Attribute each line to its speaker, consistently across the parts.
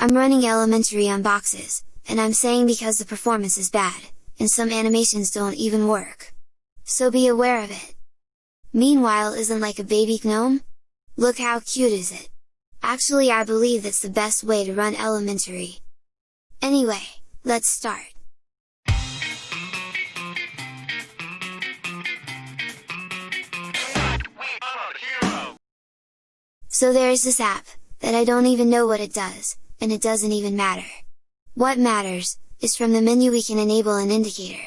Speaker 1: I'm running elementary on boxes, and I'm saying because the performance is bad, and some animations don't even work. So be aware of it! Meanwhile isn't like a baby GNOME? Look how cute is it! Actually I believe that's the best way to run elementary. Anyway, let's start! So there is this app, that I don't even know what it does, and it doesn't even matter. What matters, is from the menu we can enable an indicator.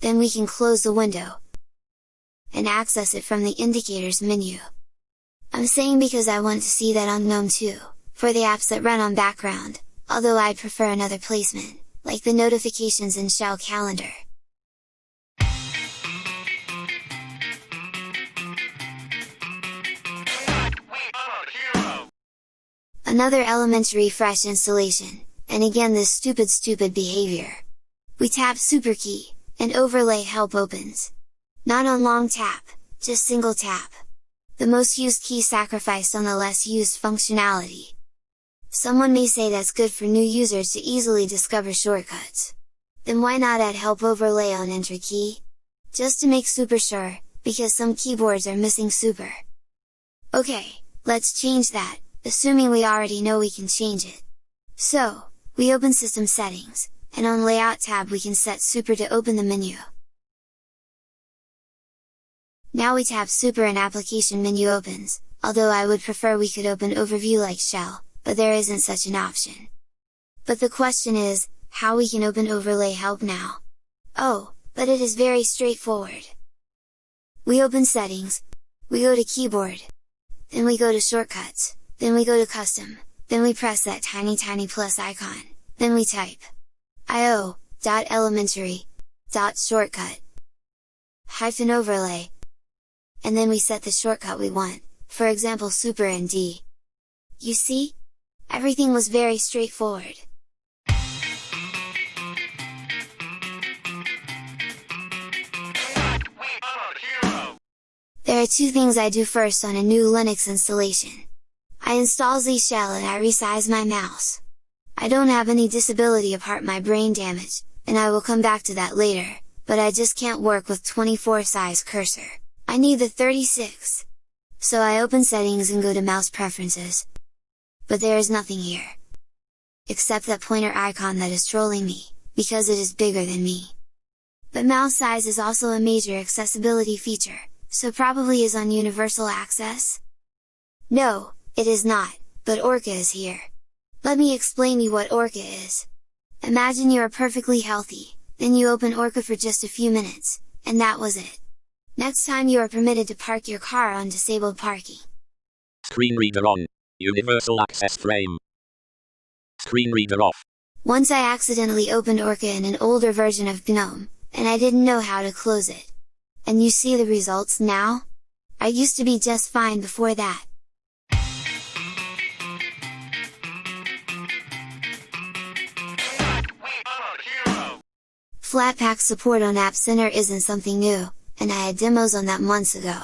Speaker 1: Then we can close the window, and access it from the indicators menu. I'm saying because I want to see that on GNOME too, for the apps that run on background, although I'd prefer another placement, like the notifications in Shell Calendar. Another elementary fresh installation, and again this stupid stupid behavior! We tap super key, and overlay help opens. Not on long tap, just single tap. The most used key sacrificed on the less used functionality. Someone may say that's good for new users to easily discover shortcuts. Then why not add help overlay on enter key? Just to make super sure, because some keyboards are missing super. Okay, let's change that, assuming we already know we can change it. So, we open System Settings, and on Layout tab we can set Super to open the menu. Now we tap Super and Application menu opens, although I would prefer we could open Overview like Shell, but there isn't such an option. But the question is, how we can open Overlay Help now? Oh, but it is very straightforward! We open Settings, we go to Keyboard, then we go to Shortcuts, then we go to custom, then we press that tiny tiny plus icon, then we type io.elementary shortcut hyphen overlay and then we set the shortcut we want, for example super and D. You see? Everything was very straightforward. There are two things I do first on a new Linux installation. I install Z Shell and I resize my mouse. I don't have any disability apart my brain damage, and I will come back to that later, but I just can't work with 24 size cursor. I need the 36! So I open settings and go to mouse preferences. But there is nothing here. Except that pointer icon that is trolling me, because it is bigger than me. But mouse size is also a major accessibility feature, so probably is on universal access? No, it is not, but Orca is here! Let me explain you what Orca is! Imagine you are perfectly healthy, then you open Orca for just a few minutes, and that was it! Next time you are permitted to park your car on disabled parking.
Speaker 2: Screen reader on. Universal access frame. Screen reader off.
Speaker 1: Once I accidentally opened Orca in an older version of GNOME, and I didn't know how to close it. And you see the results now? I used to be just fine before that. Flatpak support on App Center isn't something new, and I had demos on that months ago.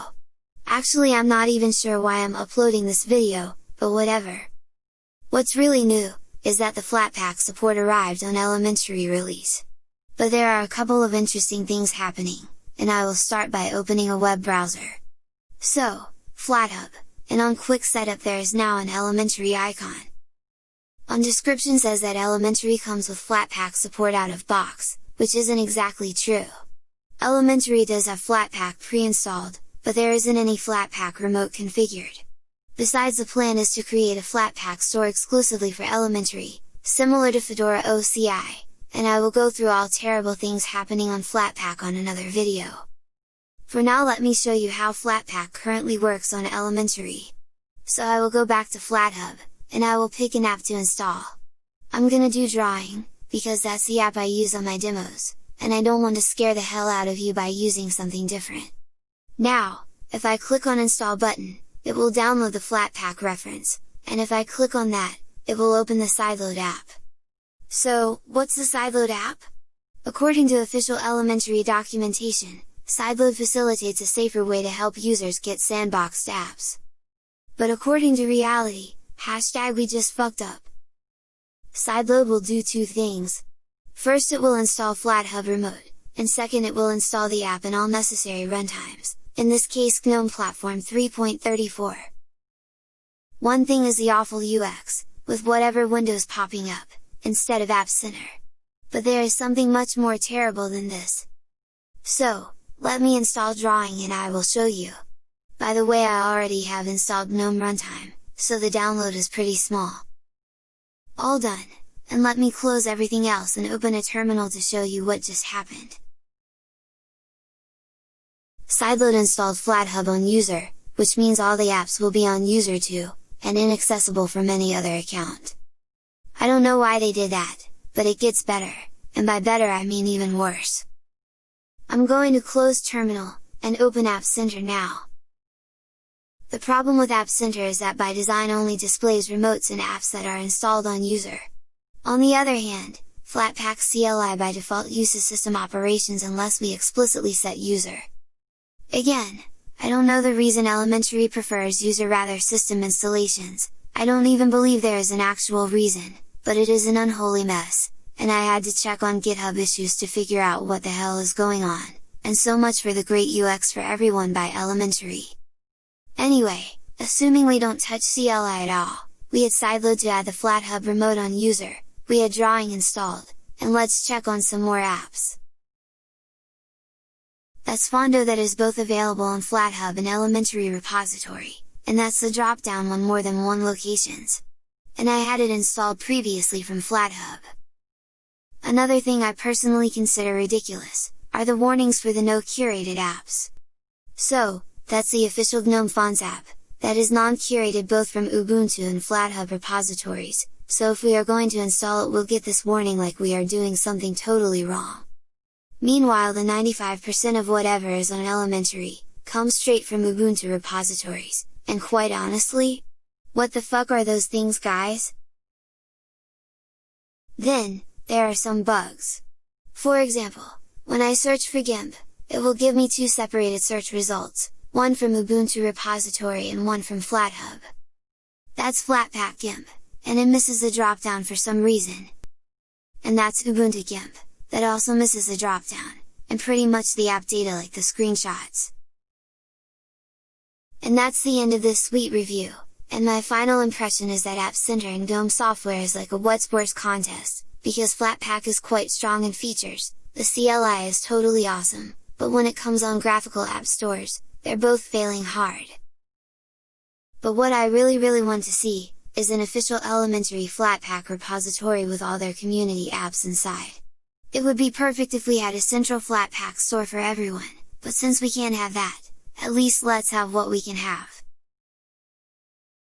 Speaker 1: Actually I'm not even sure why I'm uploading this video, but whatever. What's really new, is that the Flatpak support arrived on elementary release. But there are a couple of interesting things happening, and I will start by opening a web browser. So, FlatHub, and on quick setup there is now an elementary icon. On description says that elementary comes with Flatpak support out of box, which isn't exactly true. Elementary does have Flatpak pre-installed, but there isn't any Flatpak remote configured. Besides the plan is to create a Flatpak store exclusively for Elementary, similar to Fedora OCI, and I will go through all terrible things happening on Flatpak on another video. For now let me show you how Flatpak currently works on Elementary. So I will go back to FlatHub, and I will pick an app to install. I'm gonna do drawing, because that's the app I use on my demos, and I don't want to scare the hell out of you by using something different. Now, if I click on install button, it will download the Flatpak reference, and if I click on that, it will open the Sideload app. So, what's the Sideload app? According to official elementary documentation, Sideload facilitates a safer way to help users get sandboxed apps. But according to reality, hashtag we just fucked up. Sideload will do two things. First it will install FlatHub Remote, and second it will install the app and all necessary runtimes, in this case GNOME Platform 3.34. One thing is the awful UX, with whatever windows popping up, instead of App Center. But there is something much more terrible than this. So, let me install Drawing and I will show you. By the way I already have installed GNOME Runtime, so the download is pretty small. All done, and let me close everything else and open a terminal to show you what just happened. Sideload installed FlatHub on user, which means all the apps will be on user 2, and inaccessible from any other account. I don't know why they did that, but it gets better, and by better I mean even worse. I'm going to close terminal, and open App Center now. The problem with App Center is that by design only displays remotes and apps that are installed on user. On the other hand, Flatpak CLI by default uses system operations unless we explicitly set user. Again, I don't know the reason Elementary prefers user rather system installations, I don't even believe there is an actual reason, but it is an unholy mess, and I had to check on GitHub issues to figure out what the hell is going on, and so much for the great UX for everyone by Elementary. Anyway, assuming we don't touch CLI at all, we had sideload to add the FlatHub remote on user, we had drawing installed, and let's check on some more apps. That's Fondo that is both available on FlatHub and Elementary repository, and that's the drop-down on more than one locations. And I had it installed previously from FlatHub. Another thing I personally consider ridiculous, are the warnings for the no curated apps. So, that's the official GNOME Fonts app, that is non-curated both from Ubuntu and FlatHub repositories, so if we are going to install it we'll get this warning like we are doing something totally wrong. Meanwhile the 95% of whatever is on elementary, comes straight from Ubuntu repositories, and quite honestly, what the fuck are those things guys? Then, there are some bugs. For example, when I search for GIMP, it will give me two separated search results, one from Ubuntu repository and one from FlatHub. That's Flatpak GIMP, and it misses the dropdown for some reason. And that's Ubuntu GIMP, that also misses the dropdown, and pretty much the app data like the screenshots. And that's the end of this sweet review, and my final impression is that App Center and GNOME software is like a what's worse contest, because Flatpak is quite strong in features, the CLI is totally awesome, but when it comes on graphical app stores, they're both failing hard. But what I really really want to see, is an official elementary Flatpak repository with all their community apps inside. It would be perfect if we had a central Flatpak store for everyone, but since we can't have that, at least let's have what we can have.